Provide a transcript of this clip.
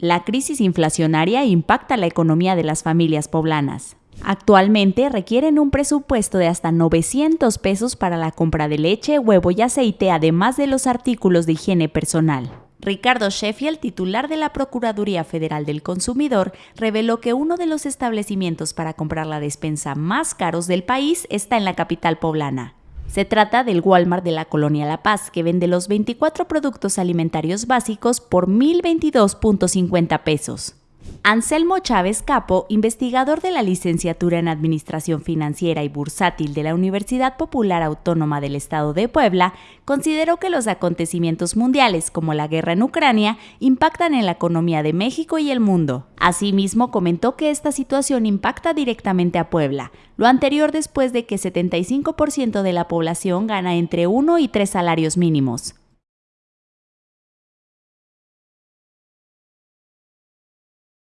La crisis inflacionaria impacta la economía de las familias poblanas. Actualmente requieren un presupuesto de hasta 900 pesos para la compra de leche, huevo y aceite, además de los artículos de higiene personal. Ricardo Sheffield, titular de la Procuraduría Federal del Consumidor, reveló que uno de los establecimientos para comprar la despensa más caros del país está en la capital poblana. Se trata del Walmart de la Colonia La Paz, que vende los 24 productos alimentarios básicos por 1.022.50 pesos. Anselmo Chávez Capo, investigador de la licenciatura en Administración Financiera y Bursátil de la Universidad Popular Autónoma del Estado de Puebla, consideró que los acontecimientos mundiales como la guerra en Ucrania impactan en la economía de México y el mundo. Asimismo, comentó que esta situación impacta directamente a Puebla, lo anterior después de que 75% de la población gana entre 1 y 3 salarios mínimos.